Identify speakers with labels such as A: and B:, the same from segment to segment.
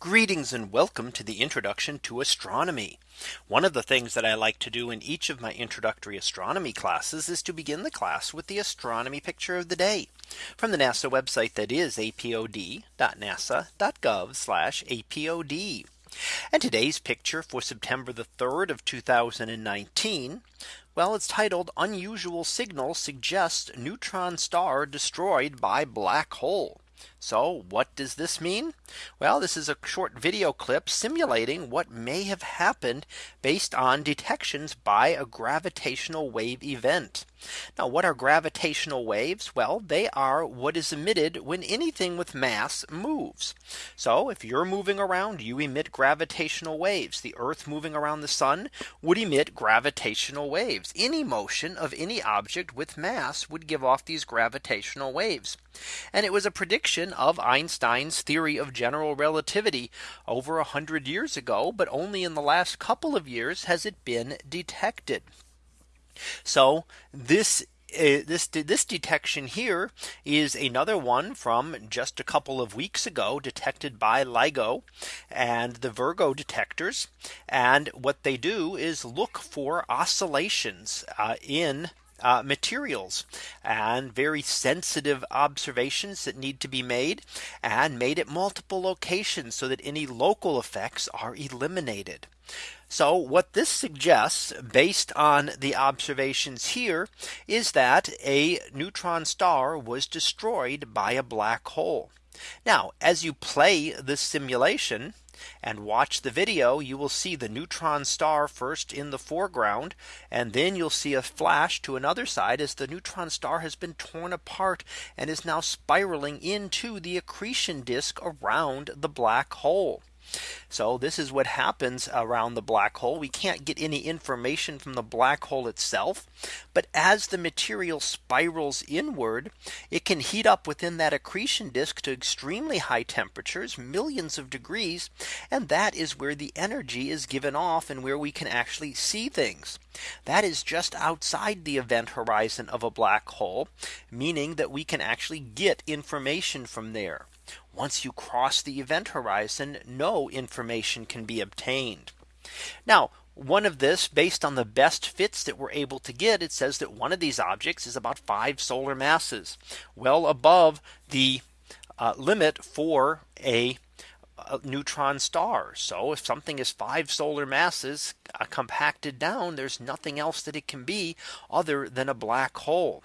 A: Greetings and welcome to the introduction to astronomy. One of the things that I like to do in each of my introductory astronomy classes is to begin the class with the astronomy picture of the day from the NASA website that is apod.nasa.gov apod. And today's picture for September the 3rd of 2019. Well, it's titled unusual signal suggests neutron star destroyed by black hole. So what does this mean? Well, this is a short video clip simulating what may have happened based on detections by a gravitational wave event. Now what are gravitational waves? Well, they are what is emitted when anything with mass moves. So if you're moving around, you emit gravitational waves. The Earth moving around the sun would emit gravitational waves. Any motion of any object with mass would give off these gravitational waves. And it was a prediction of Einstein's theory of general relativity over a hundred years ago, but only in the last couple of years has it been detected. So this uh, this this detection here is another one from just a couple of weeks ago detected by LIGO and the Virgo detectors. And what they do is look for oscillations uh, in uh, materials and very sensitive observations that need to be made and made at multiple locations so that any local effects are eliminated. So what this suggests based on the observations here is that a neutron star was destroyed by a black hole. Now as you play this simulation and watch the video you will see the neutron star first in the foreground and then you'll see a flash to another side as the neutron star has been torn apart and is now spiraling into the accretion disk around the black hole. So this is what happens around the black hole. We can't get any information from the black hole itself. But as the material spirals inward, it can heat up within that accretion disk to extremely high temperatures, millions of degrees. And that is where the energy is given off and where we can actually see things. That is just outside the event horizon of a black hole, meaning that we can actually get information from there. Once you cross the event horizon, no information can be obtained. Now, one of this based on the best fits that we're able to get, it says that one of these objects is about five solar masses, well above the uh, limit for a, a neutron star. So if something is five solar masses uh, compacted down, there's nothing else that it can be other than a black hole.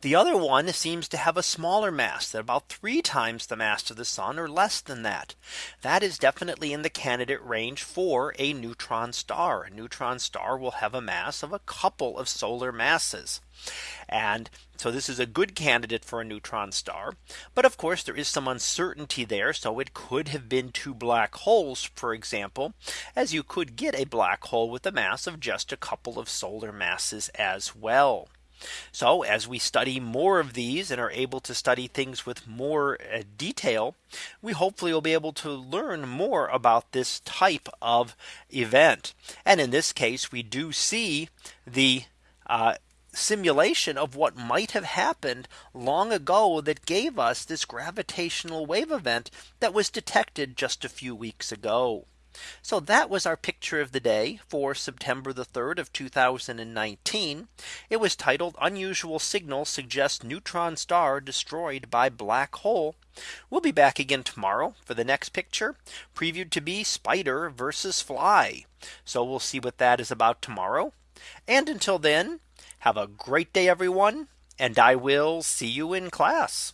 A: The other one seems to have a smaller mass that about three times the mass of the sun or less than that. That is definitely in the candidate range for a neutron star. A neutron star will have a mass of a couple of solar masses. And so this is a good candidate for a neutron star. But of course, there is some uncertainty there. So it could have been two black holes, for example, as you could get a black hole with a mass of just a couple of solar masses as well. So as we study more of these and are able to study things with more uh, detail, we hopefully will be able to learn more about this type of event. And in this case, we do see the uh, simulation of what might have happened long ago that gave us this gravitational wave event that was detected just a few weeks ago. So that was our picture of the day for September the 3rd of 2019. It was titled unusual signal suggests neutron star destroyed by black hole. We'll be back again tomorrow for the next picture previewed to be spider versus fly. So we'll see what that is about tomorrow. And until then, have a great day, everyone. And I will see you in class.